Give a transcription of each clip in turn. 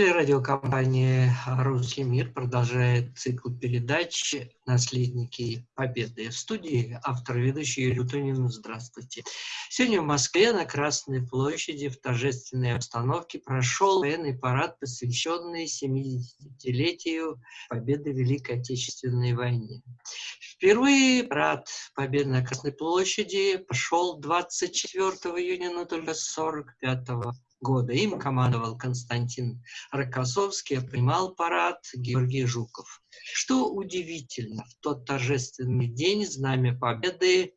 Телерадиокомпания «Русский мир» продолжает цикл передач «Наследники Победы». В студии автор ведущий Юрий Тунин. Здравствуйте. Сегодня в Москве на Красной площади в торжественной обстановке прошел военный парад, посвященный 70-летию Победы в Великой Отечественной войне. Впервые парад Победы на Красной площади пошел 24 июня, но только 45 года. Им командовал Константин Рокоссовский, принимал парад Георгий Жуков. Что удивительно, в тот торжественный день Знамя Победы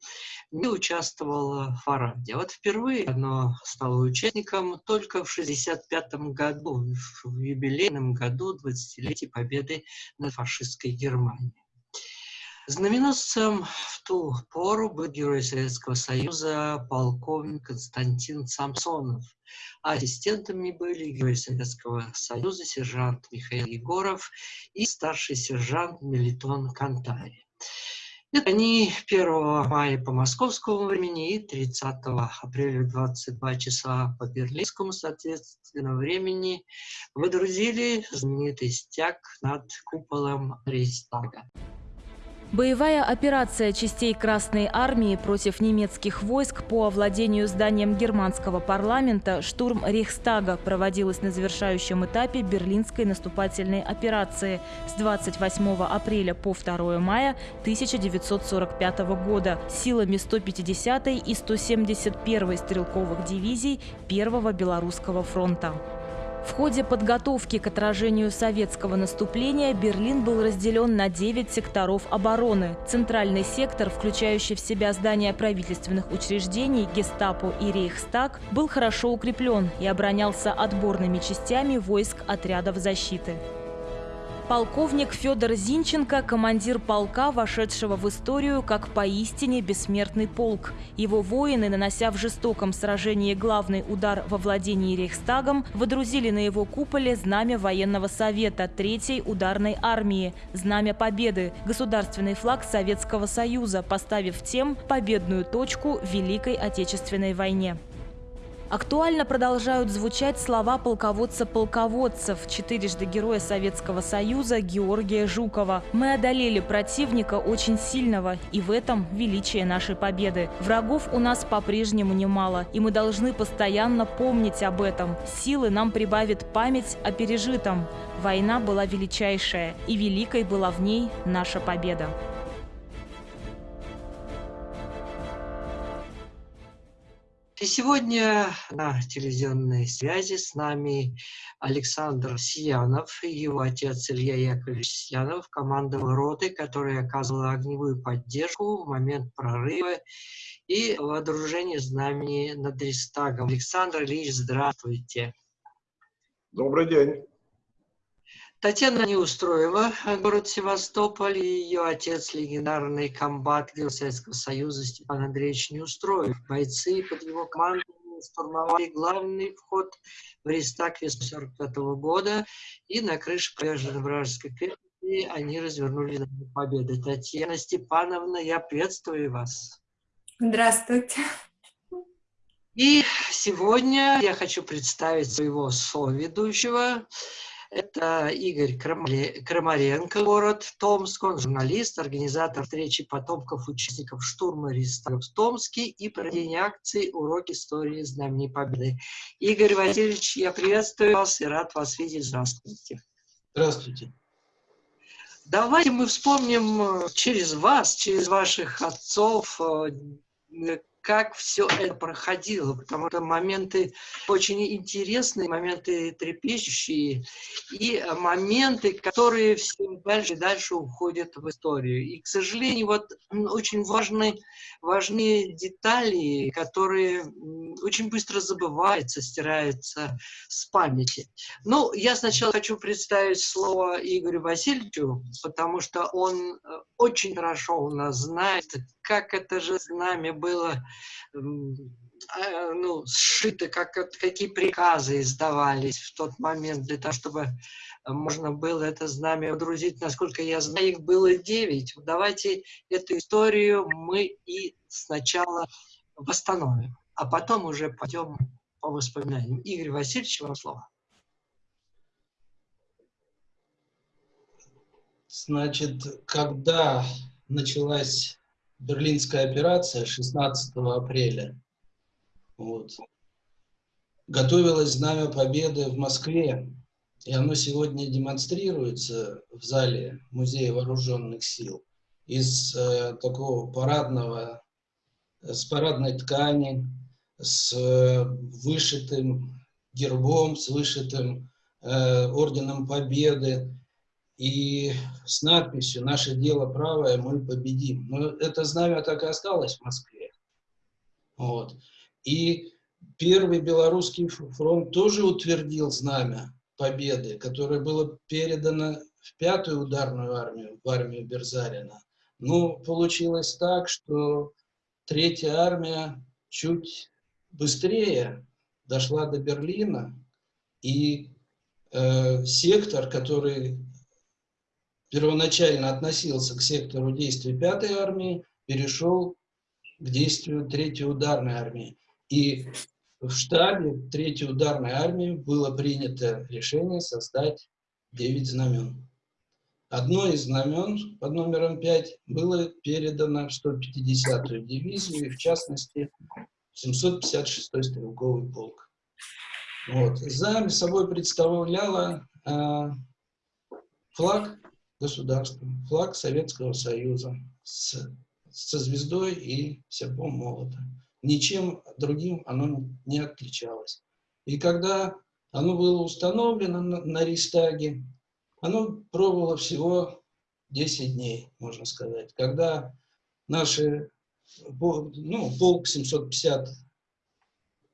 не участвовало в параде. Вот впервые оно стало участником только в 1965 году, в юбилейном году 20-летия Победы над фашистской Германией. Знаменосцем в ту пору был герой Советского Союза полковник Константин Самсонов. Ассистентами были герой Советского Союза сержант Михаил Егоров и старший сержант Мелитон Кантари. Это они 1 мая по московскому времени и 30 апреля 22 часа по берлинскому, соответственно, времени выдрузили знаменитый стяг над куполом Рейхстага. Боевая операция частей Красной Армии против немецких войск по овладению зданием германского парламента «Штурм Рейхстага» проводилась на завершающем этапе Берлинской наступательной операции с 28 апреля по 2 мая 1945 года силами 150 и 171 стрелковых дивизий Первого Белорусского фронта. В ходе подготовки к отражению советского наступления Берлин был разделен на 9 секторов обороны. Центральный сектор, включающий в себя здания правительственных учреждений, гестапо и рейхстаг, был хорошо укреплен и оборонялся отборными частями войск отрядов защиты. Полковник Федор Зинченко – командир полка, вошедшего в историю как поистине бессмертный полк. Его воины, нанося в жестоком сражении главный удар во владении Рейхстагом, водрузили на его куполе знамя военного совета Третьей ударной армии, знамя победы, государственный флаг Советского Союза, поставив тем победную точку в Великой Отечественной войне. Актуально продолжают звучать слова полководца-полководцев, четырежды героя Советского Союза Георгия Жукова. «Мы одолели противника очень сильного, и в этом величие нашей победы. Врагов у нас по-прежнему немало, и мы должны постоянно помнить об этом. Силы нам прибавит память о пережитом. Война была величайшая, и великой была в ней наша победа». И сегодня на телевизионной связи с нами Александр Сиянов и его отец Илья Яковлевич Сиянов, командовал роты, которая оказывала огневую поддержку в момент прорыва и вооружения знамени над Рейхстагом. Александр Ильич, здравствуйте. Добрый день. Татьяна Неустроева, город Севастополь, и ее отец, легендарный комбат Советского Союза Степан Андреевич Неустроев. Бойцы под его командой штурмовали главный вход в Рейстаг весной 45 года, и на крыше поверженной вражеской крепости они развернули победы. Татьяна Степановна, я приветствую вас. Здравствуйте. И сегодня я хочу представить своего соведущего, это Игорь Крамаренко, город Томск. Он журналист, организатор встречи потомков участников штурма Рейхстага в Томске и проведения акции «Урок истории Знамени Победы». Игорь Васильевич, я приветствую вас и рад вас видеть. Здравствуйте. Здравствуйте. Давайте мы вспомним через вас, через ваших отцов, э, как все это проходило, потому что моменты очень интересные, моменты трепещущие, и моменты, которые все дальше и дальше уходят в историю. И, к сожалению, вот очень важны, важны детали, которые очень быстро забываются, стираются с памяти. Ну, я сначала хочу представить слово Игорю Васильевичу, потому что он э, очень хорошо у нас знает, как это же знамя было а, Э, ну, сшиты, как, какие приказы издавались в тот момент для того, чтобы можно было это знамя водрузить. Насколько я знаю, их было девять. Давайте эту историю мы и сначала восстановим, а потом уже пойдем по воспоминаниям. Игорь Васильевич, вам слово. Значит, когда началась Берлинская операция 16 апреля, вот, готовилось Знамя Победы в Москве, и оно сегодня демонстрируется в зале Музея Вооруженных Сил из э, такого парадного, с парадной ткани, с э, вышитым гербом, с вышитым э, орденом Победы, и с надписью «Наше дело правое, мы победим». Но это знамя так и осталось в Москве. Вот. И Первый Белорусский фронт тоже утвердил знамя победы, которое было передано в пятую ударную армию, в армию Берзарина. Но получилось так, что третья армия чуть быстрее дошла до Берлина, и э, сектор, который первоначально относился к сектору действий 5-й армии, перешел к действию 3-й ударной армии. И в штабе 3-й ударной армии было принято решение создать 9 знамен. Одно из знамен под номером 5 было передано в 150-ю дивизию, и в частности 756-й стрелковый полк. Вот. За собой представляла э, флаг государства, флаг Советского Союза с, со звездой и серпом молота. Ничем другим оно не отличалось. И когда оно было установлено на, на Рейстаге, оно пробовало всего 10 дней, можно сказать. Когда наши, ну, полк 750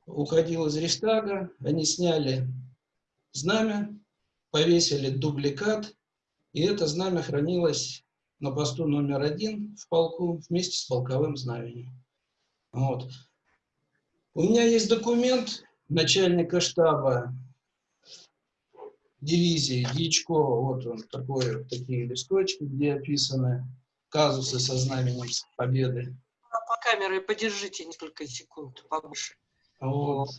уходил из Рейстага, они сняли знамя, повесили дубликат и это знамя хранилось на посту номер один в полку вместе с полковым знаменем. Вот. У меня есть документ начальника штаба дивизии Дьячкова. Вот он, такой, такие листочки, где описаны казусы со знаменем победы. По камере подержите несколько секунд побольше. Вот.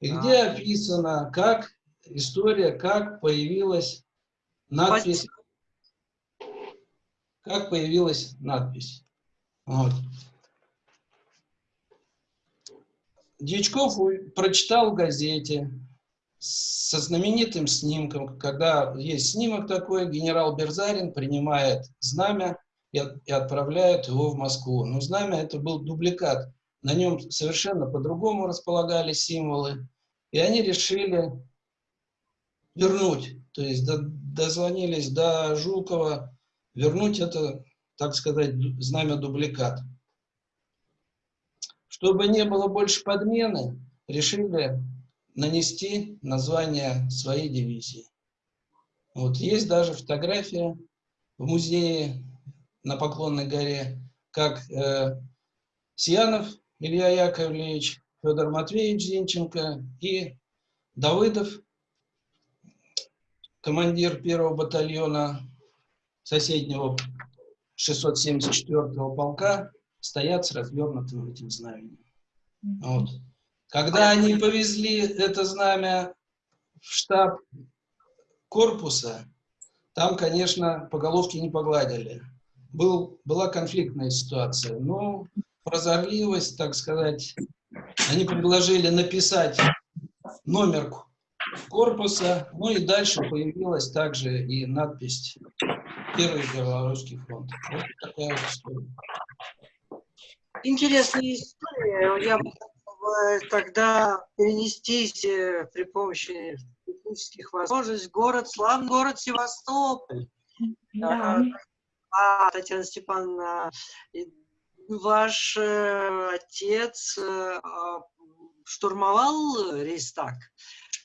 И а. где описано, как история, как появилась надпись, как появилась надпись. Вот. Дьячков прочитал в газете со знаменитым снимком, когда есть снимок такой, генерал Берзарин принимает знамя и, и отправляет его в Москву. Но знамя это был дубликат, на нем совершенно по-другому располагались символы, и они решили вернуть то есть дозвонились до Жукова, вернуть это, так сказать, знамя дубликат. Чтобы не было больше подмены, решили нанести название своей дивизии. Вот есть даже фотография в музее на Поклонной горе, как э, Сьянов Илья Яковлевич, Федор Матвеевич Зинченко и Давыдов командир первого батальона соседнего 674-го полка, стоят с развернутым этим знаменем. Вот. Когда они повезли это знамя в штаб корпуса, там, конечно, по головке не погладили. Был, была конфликтная ситуация. Но прозорливость, так сказать, они предложили написать номер корпуса. Ну и дальше появилась также и надпись «Первый Белорусский фронт». Вот такая вот история. Интересная история. Я бы тогда перенестись э, при помощи технических возможностей город, славный город Севастополь. Да. А, Татьяна Степановна, ваш э, отец э, а, штурмовал Рейстаг?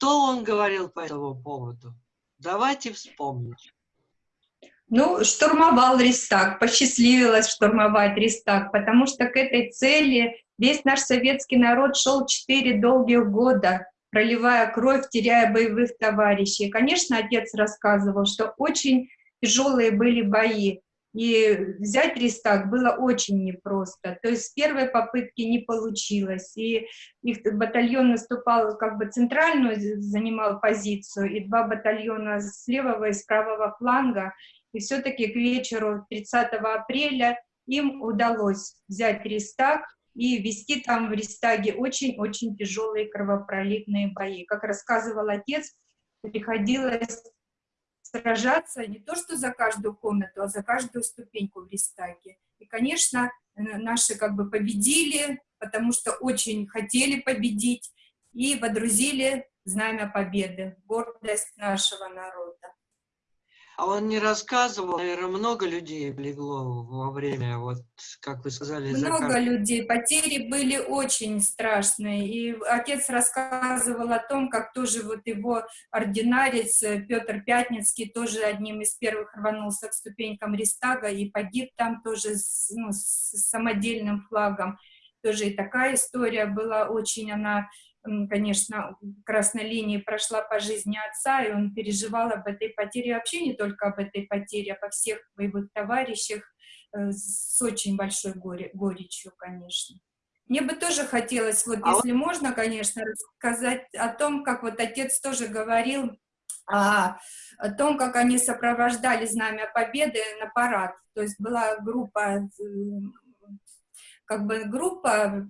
Что он говорил по этому поводу? Давайте вспомним. Ну, штурмовал Рестак, посчастливилось штурмовать Рестак, потому что к этой цели весь наш советский народ шел четыре долгих года, проливая кровь, теряя боевых товарищей. Конечно, отец рассказывал, что очень тяжелые были бои. И взять Рестак было очень непросто. То есть с первой попытки не получилось. И их батальон наступал, как бы центральную занимал позицию, и два батальона с левого и с правого фланга. И все-таки к вечеру 30 апреля им удалось взять Рестаг и вести там в Рестаге очень-очень тяжелые кровопролитные бои. Как рассказывал отец, приходилось сражаться не то что за каждую комнату, а за каждую ступеньку в Рестаге. И, конечно, наши как бы победили, потому что очень хотели победить, и водрузили знамя победы, гордость нашего народа. А он не рассказывал, наверное, много людей легло во время, вот, как вы сказали, Много закат. людей, потери были очень страшные. И отец рассказывал о том, как тоже вот его ординарец э, Петр Пятницкий тоже одним из первых рванулся к ступенькам Рестага и погиб там тоже с, ну, с самодельным флагом. Тоже и такая история была очень, она конечно, красной линии прошла по жизни отца, и он переживал об этой потере, вообще не только об этой потере, а по всех боевых товарищах э, с очень большой горе, горечью, конечно. Мне бы тоже хотелось, вот а если вот... можно, конечно, рассказать о том, как вот отец тоже говорил, о, о том, как они сопровождали Знамя Победы на парад. То есть была группа, как бы группа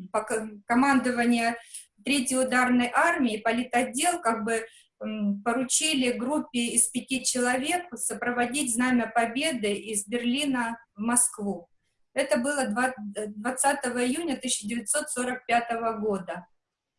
командования Третьей ударной армии политотдел как бы поручили группе из пяти человек сопроводить Знамя Победы из Берлина в Москву. Это было 20 июня 1945 года.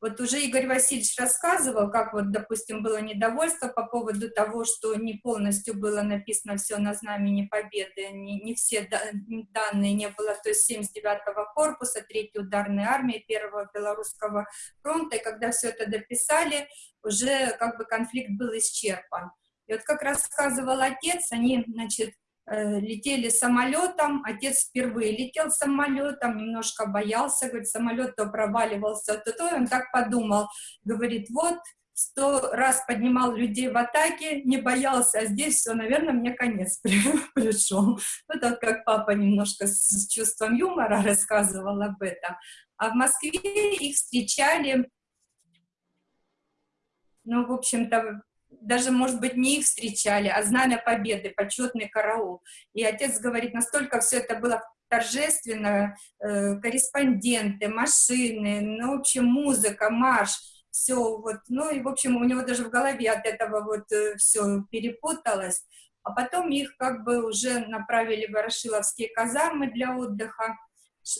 Вот уже Игорь Васильевич рассказывал, как вот, допустим, было недовольство по поводу того, что не полностью было написано все на знамени Победы, не, не все данные не было, то есть 79-го корпуса, 3-й ударной армии, 1-го Белорусского фронта, и когда все это дописали, уже как бы конфликт был исчерпан. И вот как рассказывал отец, они, значит, летели самолетом, отец впервые летел самолетом, немножко боялся, говорит, самолет то проваливался, то то, он так подумал, говорит, вот, сто раз поднимал людей в атаке, не боялся, а здесь все, наверное, мне конец пришел. Вот так как папа немножко с чувством юмора рассказывал об этом. А в Москве их встречали, ну, в общем-то, даже, может быть, не их встречали, а Знамя Победы, почетный караул. И отец говорит, настолько все это было торжественно, э, корреспонденты, машины, ну, в общем, музыка, марш, все вот, ну, и, в общем, у него даже в голове от этого вот э, все перепуталось. А потом их как бы уже направили в Ворошиловские казармы для отдыха.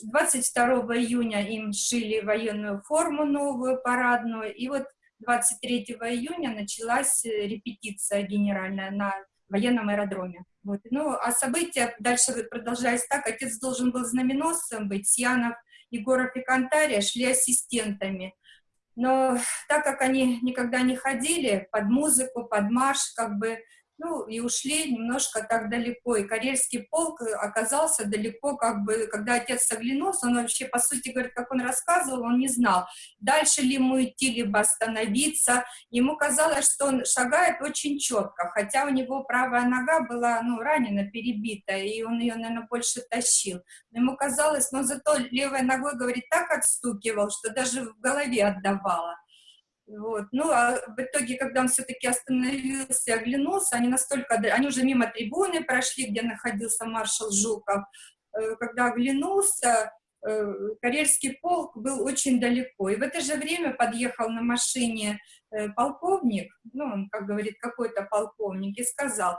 22 июня им шили военную форму новую, парадную, и вот 23 июня началась э, репетиция генеральная на военном аэродроме. Вот. Ну, а события дальше продолжались так. Отец должен был знаменосцем быть, Сьянов, Егоров и Кантария шли ассистентами. Но так как они никогда не ходили под музыку, под марш, как бы ну, и ушли немножко так далеко. И Карельский полк оказался далеко, как бы, когда отец оглянулся, он вообще, по сути, говорит, как он рассказывал, он не знал, дальше ли ему идти, либо остановиться. Ему казалось, что он шагает очень четко, хотя у него правая нога была, ну, ранена, перебита, и он ее, наверное, больше тащил. Но ему казалось, но зато левой ногой, говорит, так отстукивал, что даже в голове отдавало. Вот. Ну, а в итоге, когда он все-таки остановился и оглянулся, они настолько... Они уже мимо трибуны прошли, где находился маршал Жуков. Э, когда оглянулся, э, Карельский полк был очень далеко. И в это же время подъехал на машине э, полковник, ну, он, как говорит, какой-то полковник, и сказал,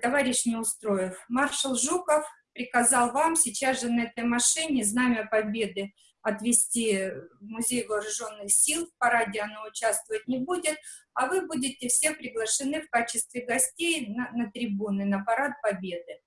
товарищ Неустроев, маршал Жуков приказал вам сейчас же на этой машине знамя победы отвести Музей вооруженных сил, в параде оно участвовать не будет, а вы будете все приглашены в качестве гостей на, на трибуны, на парад Победы.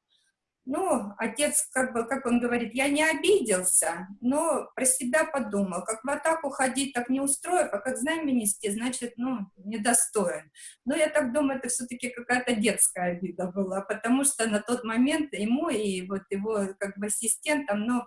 Ну, отец, как бы, как он говорит, я не обиделся, но про себя подумал, как в атаку ходить, так не устроив, а как знаменитости, значит, ну, недостоин. Но я так думаю, это все-таки какая-то детская обида была, потому что на тот момент ему и вот его как бы ассистентам, ну,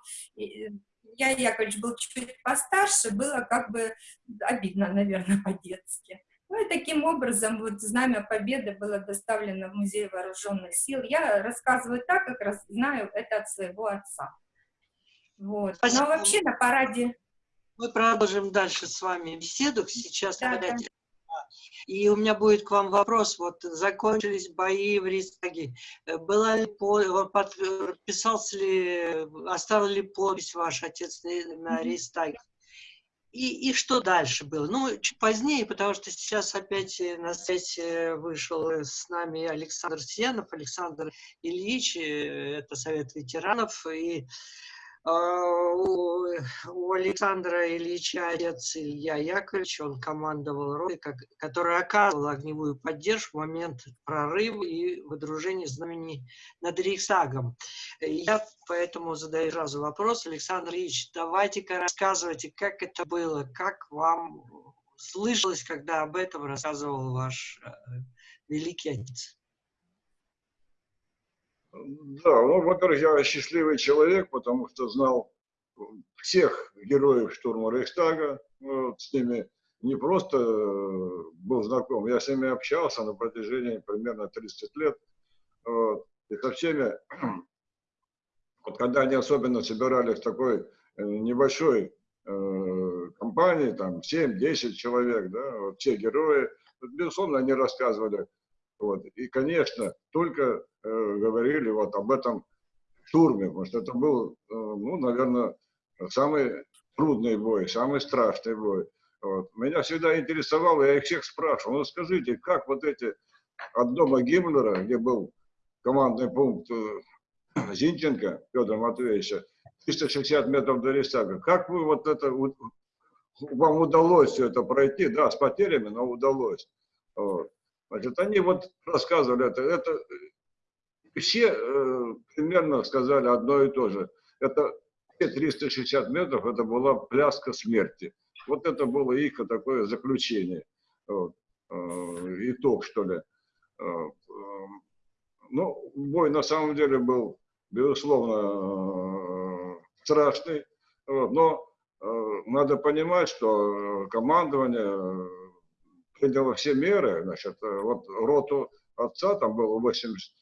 я Яковлевич был чуть постарше, было как бы обидно, наверное, по-детски. Ну и таким образом вот Знамя Победы было доставлено в Музей Вооруженных Сил. Я рассказываю так, как раз знаю это от своего отца. Вот. Но вообще на параде... Мы продолжим дальше с вами беседу. Сейчас да, да. И у меня будет к вам вопрос. Вот закончились бои в Рейхстаге. Была ли подписался ли, оставил ли подпись ваш отец на Рейхстаге? И, и что дальше было? Ну, чуть позднее, потому что сейчас опять на связь вышел с нами Александр Сенов, Александр Ильич, это Совет ветеранов, и у Александра Ильича отец Илья Яковлевич, он командовал ротой, который оказывал огневую поддержку в момент прорыва и выдружения знамени над Рейхсагом. Я поэтому задаю сразу вопрос. Александр Ильич, давайте-ка рассказывайте, как это было, как вам слышалось, когда об этом рассказывал ваш э, великий отец. Да, ну, во-первых, я счастливый человек, потому что знал всех героев штурма Рейхстага, вот, с ними не просто э, был знаком, я с ними общался на протяжении примерно 30 лет, вот, и со всеми, вот когда они особенно собирались в такой э, небольшой э, компании, там 7-10 человек, да, вот, все герои, безусловно, они рассказывали вот. И, конечно, только э, говорили вот об этом штурме, потому что это был, э, ну, наверное, самый трудный бой, самый страшный бой. Вот. Меня всегда интересовало, я их всех спрашивал, ну скажите, как вот эти от дома Гиммлера, где был командный пункт э, Зинченко Федора Матвеевича, 360 метров до Рейстага, как вы вот это, вам удалось все это пройти, да, с потерями, но удалось. Вот. Значит, они вот рассказывали это, это все э, примерно сказали одно и то же. Это 360 метров, это была пляска смерти. Вот это было их такое заключение, вот, э, итог, что ли. Э, э, ну, бой на самом деле был, безусловно, э, страшный, но э, надо понимать, что командование приняла все меры, значит, э, вот роту отца, там было 80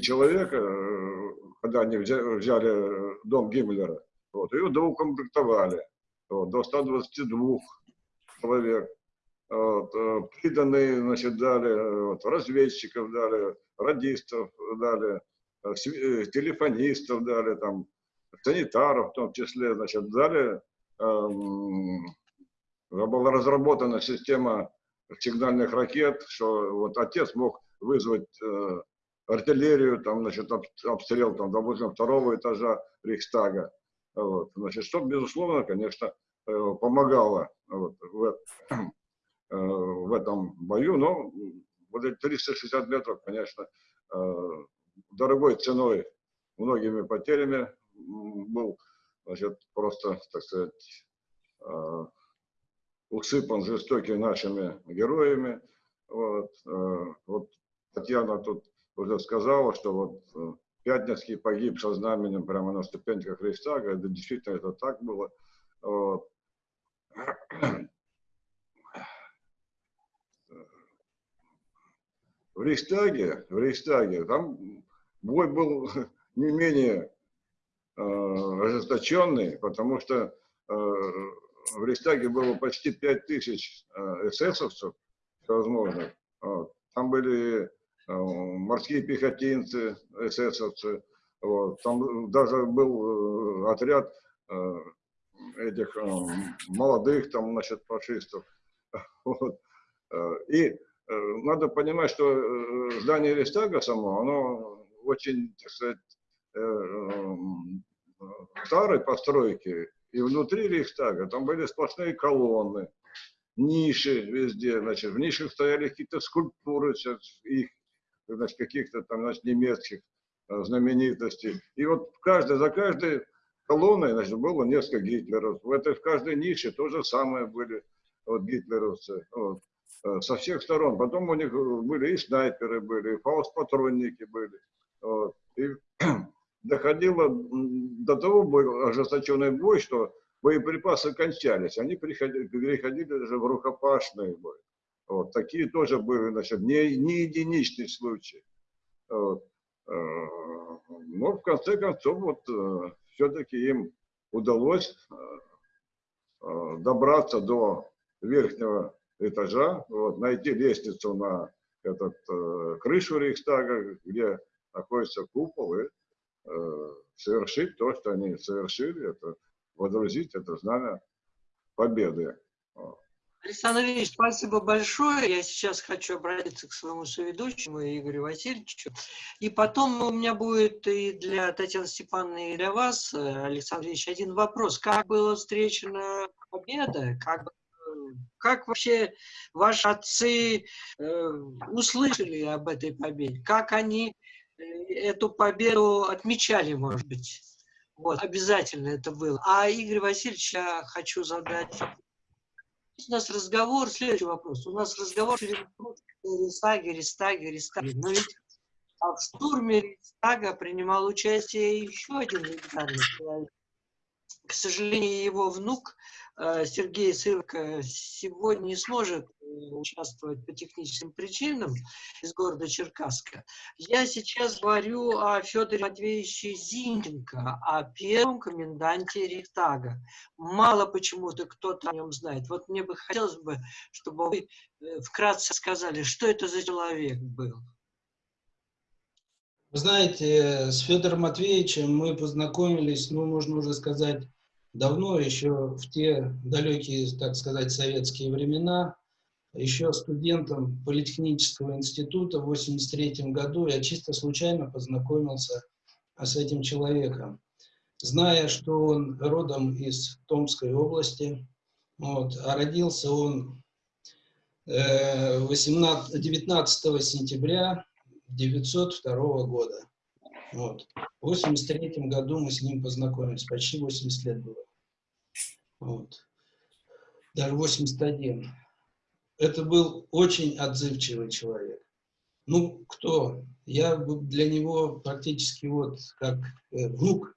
человек, э, когда они взяли, дом Гиммлера, вот, ее доукомплектовали вот, до 122 человек. Вот, э, приданные, значит, дали, вот, разведчиков дали, радистов дали, телефонистов дали, там, санитаров в том числе, значит, дали, эм, была разработана система сигнальных ракет, что вот отец мог вызвать э, артиллерию, там, значит, об, обстрел, там, допустим, второго этажа Рейхстага. Вот, значит, что, безусловно, конечно, э, помогало вот, в, э, в этом бою, но вот эти 360 метров, конечно, э, дорогой ценой, многими потерями был, значит, просто, так сказать, э, усыпан жестокими нашими героями. Вот, э, вот Татьяна тут уже сказала, что вот э, Пятницкий погиб со знаменем прямо на ступеньках Рейхстага. Это действительно это так было. Вот. В Рейхстаге, в Рейхстаге, там бой был не менее э, ожесточенный, потому что э, в Рейхстаге было почти 5 тысяч э, эсэсовцев возможно. Вот. Там были э, морские пехотинцы, эсэсовцы. Вот. Там даже был э, отряд этих молодых там, значит, фашистов. Вот. И надо понимать, что здание Рейхстага само, оно очень, так сказать, старой постройки, и внутри Рейхстага там были сплошные колонны, ниши везде, значит, в нишах стояли какие-то скульптуры их, значит, каких-то там, значит, немецких а, знаменитостей. И вот в каждой, за каждой колонной, значит, было несколько гитлеров. В этой, в каждой нише то же самое были вот, гитлеровцы. Вот, а, со всех сторон. Потом у них были и снайперы были, и фаустпатронники были. Вот. И доходило до того ожесточенный бой, что боеприпасы кончались. Они переходили, переходили даже в рукопашный бой. Вот, такие тоже были, значит, не, не единичный случай. Вот. Э, но в конце концов, вот, э, все-таки им удалось э, добраться до верхнего этажа, вот, найти лестницу на этот, крышу Рейхстага, где находится купол, и совершить то, что они совершили, это водрузить это знамя победы. Александр Ильич, спасибо большое. Я сейчас хочу обратиться к своему соведущему Игорю Васильевичу. И потом у меня будет и для Татьяны Степановны, и для вас, Александр Ильич, один вопрос. Как была встречена победа? Как, как вообще ваши отцы э, услышали об этой победе? Как они э, эту победу отмечали, может быть? Вот, обязательно это было. А Игорь Васильевич, я хочу задать у нас разговор, следующий вопрос. У нас разговор Рейхстаге, Рейхстаге, Рейхстаге. Но ведь а в штурме Рейхстага принимал участие еще один легендарный человек. К сожалению, его внук Э, Сергей Сырко сегодня не сможет э, участвовать по техническим причинам из города Черкасска. Я сейчас говорю о Федоре Матвеевиче Зинченко, о первом коменданте Рихтага. Мало почему-то кто-то о нем знает. Вот мне бы хотелось бы, чтобы вы э, вкратце сказали, что это за человек был. Вы знаете, с Федором Матвеевичем мы познакомились, ну, можно уже сказать, давно, еще в те далекие, так сказать, советские времена, еще студентом Политехнического института в 1983 году я чисто случайно познакомился с этим человеком. Зная, что он родом из Томской области, вот, а родился он 18, э, 19 сентября 1902 года. Вот. В 83 году мы с ним познакомились, почти 80 лет было. Вот. Даже 81. Это был очень отзывчивый человек. Ну, кто? Я для него практически вот как э, внук.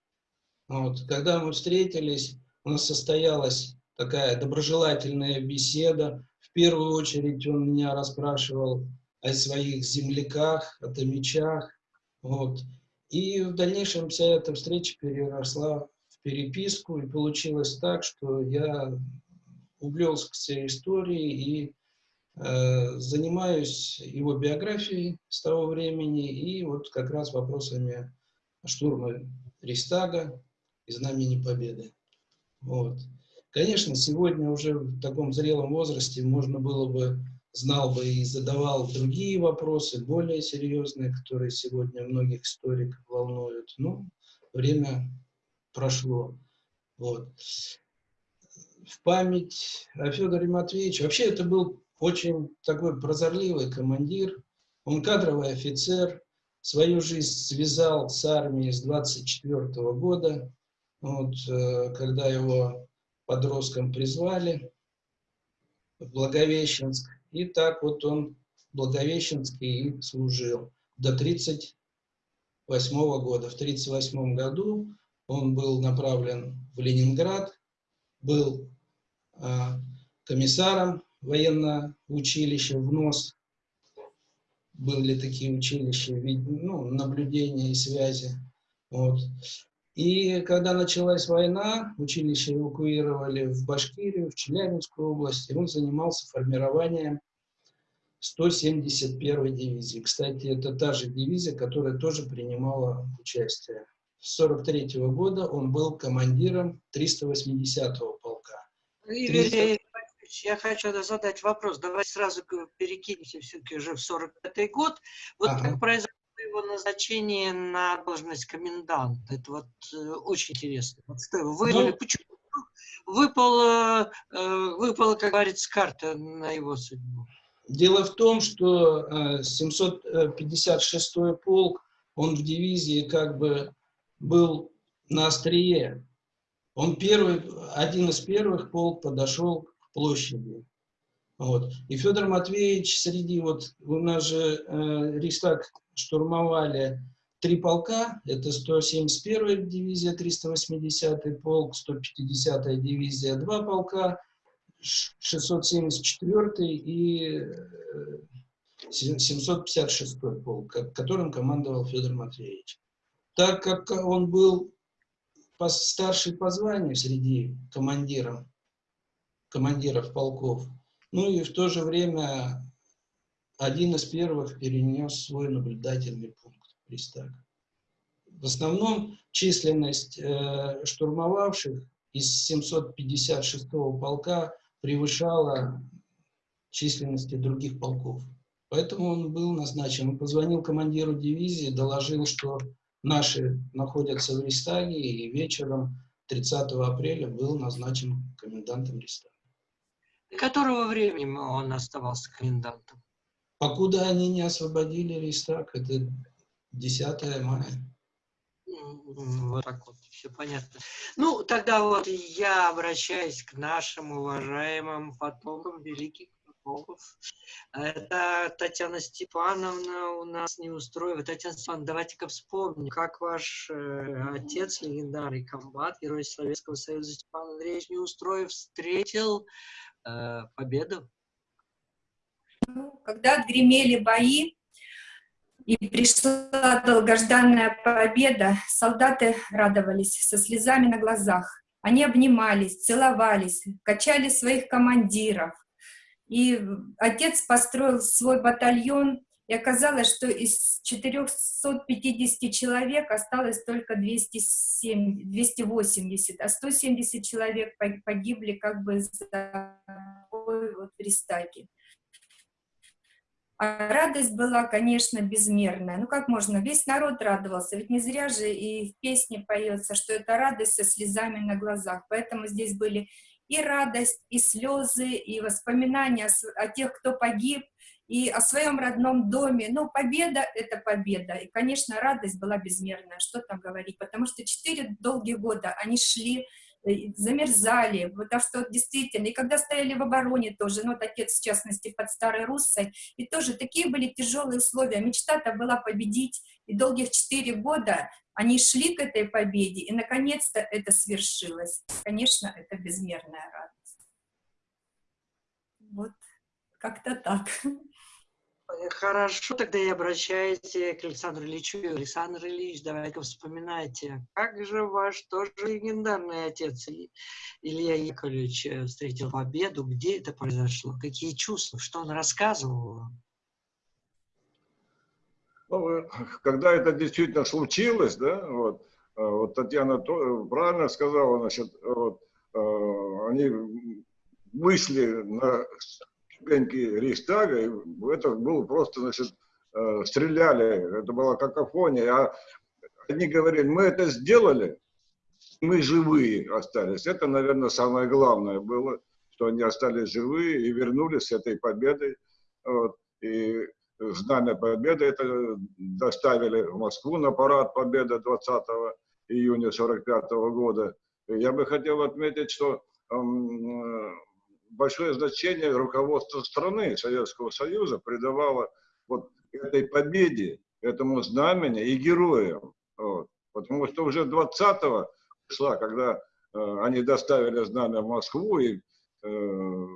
Вот. Когда мы встретились, у нас состоялась такая доброжелательная беседа. В первую очередь он меня расспрашивал о своих земляках, о томичах. Вот. И в дальнейшем вся эта встреча переросла переписку, и получилось так, что я увлекся историей и занимаюсь его биографией с того времени и вот как раз вопросами штурма Рейхстага и Знамени Победы. Вот. Конечно, сегодня уже в таком зрелом возрасте можно было бы, знал бы и задавал другие вопросы, более серьезные, которые сегодня многих историков волнуют. Но время прошло. Вот. В память о Федоре Матвеевиче. Вообще это был очень такой прозорливый командир. Он кадровый офицер. Свою жизнь связал с армией с 24 -го года, вот, э, когда его подростком призвали в Благовещенск. И так вот он в Благовещенске и служил до 38 -го года. В 38 году он был направлен в Ленинград, был а, комиссаром военное училище, в нос были такие училища, ну, наблюдения и связи. Вот. И когда началась война, училище эвакуировали в Башкирию, в Челябинскую область, и он занимался формированием 171-й дивизии. Кстати, это та же дивизия, которая тоже принимала участие. С 43 -го года он был командиром 380-го полка. 300... Яковлевич, я хочу задать вопрос. Давайте сразу перекинемся все-таки уже в 45-й год. Вот ага. как произошло его назначение на должность коменданта? Это вот э, очень интересно. Вот что его вырвали? Ну, Почему? Выпало, э, выпало, как говорится, карта на его судьбу. Дело в том, что э, 756-й полк, он в дивизии как бы был на острие. Он первый, один из первых полк подошел площади. Вот. И Федор Матвеевич среди, вот у нас же э, Рейхстаг штурмовали три полка, это 171-я дивизия, 380-й полк, 150-я дивизия, два полка, 674-й и 756-й полк, которым командовал Федор Матвеевич так как он был старший по званию среди командиров, командиров полков, Ну и в то же время один из первых перенес свой наблюдательный пункт Рейхстага. В основном численность э, штурмовавших из 756-го полка превышала численности других полков. Поэтому он был назначен. Он позвонил командиру дивизии, доложил, что наши находятся в Рейхстаге, и вечером 30 апреля был назначен комендантом Рейхстага. До которого времени он оставался комендантом? Покуда они не освободили Рейхстаг, это 10 мая. Вот так вот, все понятно. Ну, тогда вот я обращаюсь к нашим уважаемым потомкам великих потомков. Это Татьяна Степановна у нас не устроила. Татьяна Степановна, давайте-ка вспомним, как ваш э, отец, легендарный комбат, герой Советского Союза Степан Андреевич Неустроев, встретил э, победу? Ну, когда отгремели бои, и пришла долгожданная победа, солдаты радовались со слезами на глазах. Они обнимались, целовались, качали своих командиров. И отец построил свой батальон, и оказалось, что из 450 человек осталось только 207, 280, а 170 человек погибли как бы за вот в. А радость была, конечно, безмерная. Ну как можно? Весь народ радовался, ведь не зря же и в песне поется, что это радость со слезами на глазах. Поэтому здесь были и радость, и слезы, и воспоминания о тех, кто погиб, и о своем родном доме. Но победа — это победа. И, конечно, радость была безмерная, что там говорить, потому что четыре долгие года они шли Э, замерзали, потому что действительно, и когда стояли в обороне тоже, ну, вот отец, в частности, под Старой Руссой, и тоже такие были тяжелые условия, мечта-то была победить, и долгих четыре года они шли к этой победе, и, наконец-то, это свершилось. Конечно, это безмерная радость. Вот, как-то так. Хорошо, тогда я обращаюсь к Александру Ильичу. Александр Ильич, давайте вспоминайте, как же ваш тоже легендарный отец Илья Яковлевич э, встретил победу, где это произошло, какие чувства, что он рассказывал Ну, когда это действительно случилось, да, вот, э, вот Татьяна правильно сказала, значит, вот, э, они вышли на ступеньки Рейхстага, и это было просто, значит, э, стреляли, это была какофония, а они говорили, мы это сделали, мы живые остались. Это, наверное, самое главное было, что они остались живые и вернулись с этой победой. Вот. И знамя победы это доставили в Москву на парад победы 20 июня 45 года. Я бы хотел отметить, что большое значение руководство страны Советского Союза придавало вот этой победе, этому знамени и героям. Вот. Потому что уже 20 числа, когда э, они доставили знамя в Москву и э,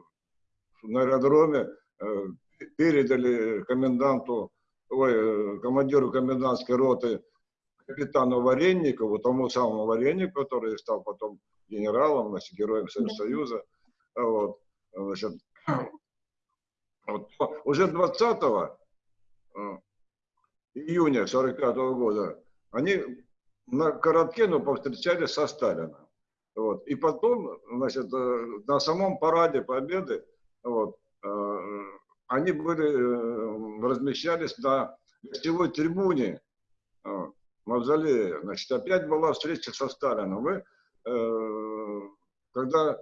на аэродроме э, передали коменданту, ой, э, командиру комендантской роты капитану Варенникову, тому самому Вареннику, который стал потом генералом, значит, героем Союза, вот, значит, вот, уже 20 э, июня 45 -го года они на коротке, но повстречались со Сталином. Вот. И потом, значит, э, на самом параде Победы вот, э, они были, размещались на гостевой трибуне Мавзолея. Значит, опять была встреча со Сталином. Мы, когда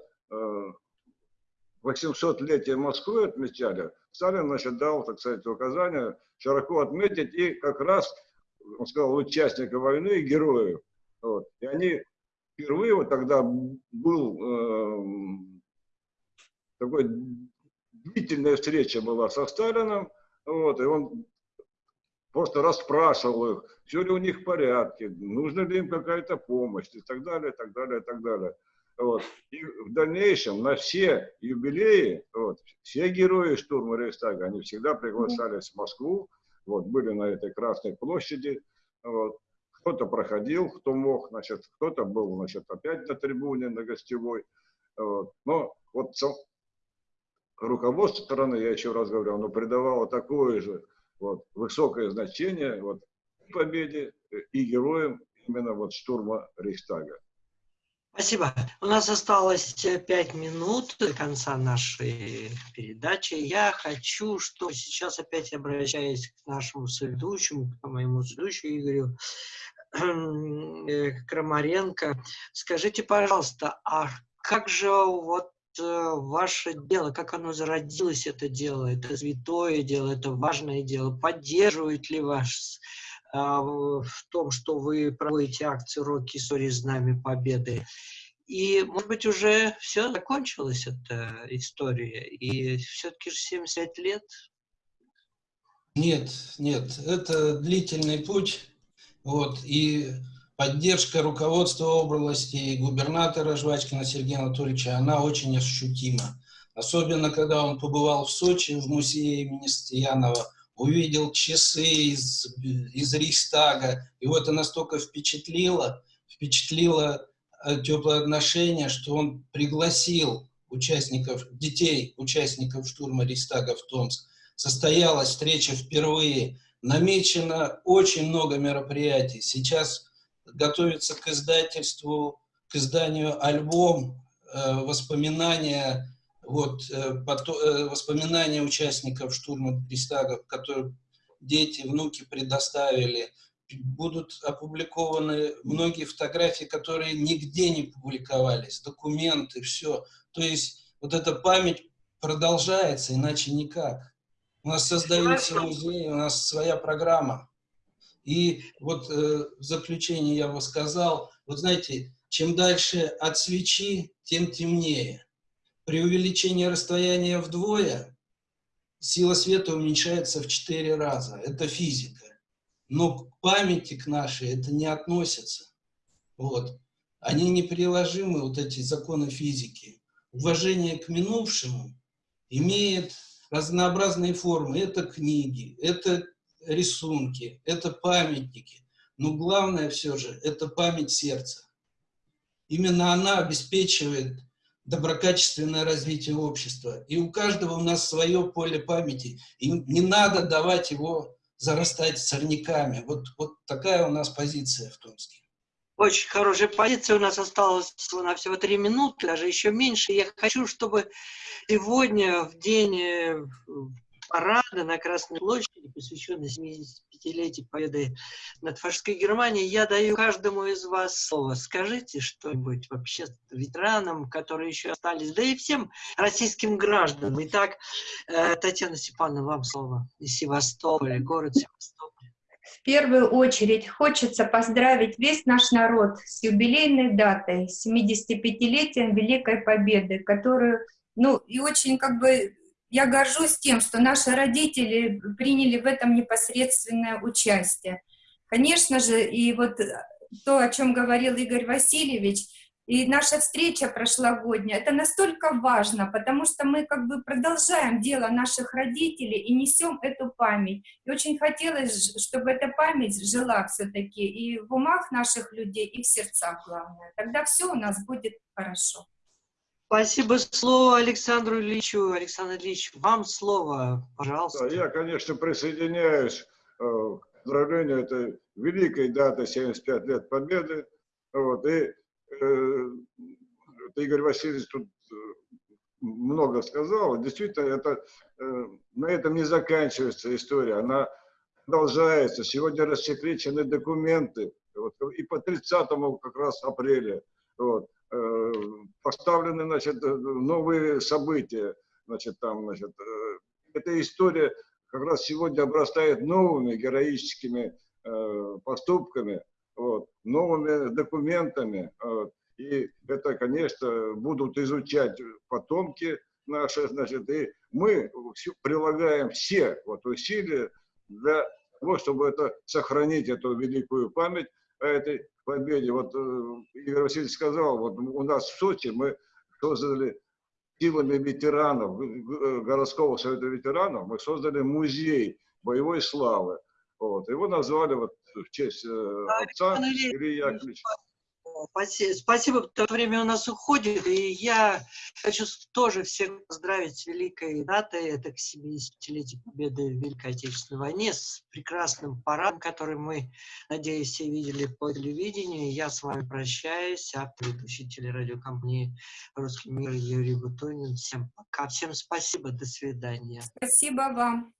800-летие Москвы отмечали, Сталин, значит, дал, так сказать, указание широко отметить и как раз, он сказал, участника войны и героев. Вот. И они впервые, вот тогда был э, такой длительная встреча была со Сталином, вот, и он просто расспрашивал их, все ли у них в порядке, нужна ли им какая-то помощь и так далее, и так далее, и так далее. Вот. И в дальнейшем на все юбилеи, вот, все герои штурма Рейхстага, они всегда приглашались в Москву, вот, были на этой Красной площади. Вот. Кто-то проходил, кто мог, значит, кто-то был, значит, опять на трибуне, на гостевой. Вот. Но вот руководство страны, я еще раз говорю, оно придавало такое же вот, высокое значение вот, победе и героям именно вот штурма Рейхстага. Спасибо. У нас осталось пять минут до конца нашей передачи. Я хочу, что сейчас опять обращаясь к нашему соведущему, к моему соведущему Игорю э, Крамаренко, скажите, пожалуйста, а как же вот э, ваше дело, как оно зародилось, это дело, это святое дело, это важное дело, поддерживает ли ваш в том, что вы проводите акцию «Роки Сори Знамя Победы». И, может быть, уже все закончилась эта история, и все-таки же 75 лет. Нет, нет, это длительный путь, вот, и поддержка руководства области и губернатора Жвачкина Сергея Анатольевича, она очень ощутима. Особенно, когда он побывал в Сочи, в музее имени Стоянова, увидел часы из, из Рейхстага. Его это настолько впечатлило, впечатлило э, теплое отношение, что он пригласил участников, детей, участников штурма Рейхстага в Томск. Состоялась встреча впервые. Намечено очень много мероприятий. Сейчас готовится к издательству, к изданию альбом э, воспоминания вот, э, э, воспоминания участников штурма Рейхстага, которые дети, внуки предоставили, будут опубликованы многие фотографии, которые нигде не публиковались, документы, все. То есть вот эта память продолжается, иначе никак. У нас создаются музеи, у нас своя программа. И вот э, в заключение я бы сказал, вот знаете, чем дальше от свечи, тем темнее. При увеличении расстояния вдвое сила света уменьшается в 4 раза. Это физика. Но к памяти к нашей это не относится. Вот. Они неприложимы, вот эти законы физики. Уважение к минувшему имеет разнообразные формы. Это книги, это рисунки, это памятники. Но главное все же – это память сердца. Именно она обеспечивает доброкачественное развитие общества. И у каждого у нас свое поле памяти. И не надо давать его зарастать сорняками. Вот, вот такая у нас позиция в Томске. Очень хорошая позиция. У нас осталось на всего три минуты, даже еще меньше. Я хочу, чтобы сегодня, в день э, парада на Красной площади, посвященный 70 75-летие победы над фашистской Германией, я даю каждому из вас слово. Скажите что-нибудь вообще ветеранам, которые еще остались, да и всем российским гражданам. Итак, э, Татьяна Степановна, вам слово из Севастополя, город Севастополь. В первую очередь хочется поздравить весь наш народ с юбилейной датой, 75-летием Великой Победы, которую, ну, и очень как бы я горжусь тем, что наши родители приняли в этом непосредственное участие. Конечно же, и вот то, о чем говорил Игорь Васильевич, и наша встреча прошлогодняя, это настолько важно, потому что мы как бы продолжаем дело наших родителей и несем эту память. И очень хотелось, чтобы эта память жила все-таки и в умах наших людей, и в сердцах, главное. Тогда все у нас будет хорошо. Спасибо. Слово Александру Ильичу. Александр Ильич, вам слово, пожалуйста. Да, я, конечно, присоединяюсь э, к поздравлению этой великой даты 75 лет Победы. Вот, и э, Игорь Васильевич тут э, много сказал. Действительно, это, э, на этом не заканчивается история. Она продолжается. Сегодня рассекречены документы. Вот, и по 30 как раз апреля. Вот. Э, поставлены, значит, новые события, значит, там, значит, э, эта история как раз сегодня обрастает новыми героическими э, поступками, вот, новыми документами, вот, и это, конечно, будут изучать потомки наши, значит, и мы прилагаем все вот усилия для того, чтобы это, сохранить эту великую память этой победе. Вот э, Игорь Васильевич сказал, вот у нас в Сочи мы создали силами ветеранов, э, городского совета ветеранов, мы создали музей боевой славы. Вот. Его назвали вот в честь э, отца Ильи Яковлевича. Спасибо, спасибо, что время у нас уходит, и я хочу тоже всех поздравить с великой датой, это к 70-летию Победы в Великой Отечественной войне, с прекрасным парадом, который мы, надеюсь, все видели по телевидению. Я с вами прощаюсь, автор ведущий телерадиокомпании «Русский мир» Юрий Бутунин. Всем пока, всем спасибо, до свидания. Спасибо вам.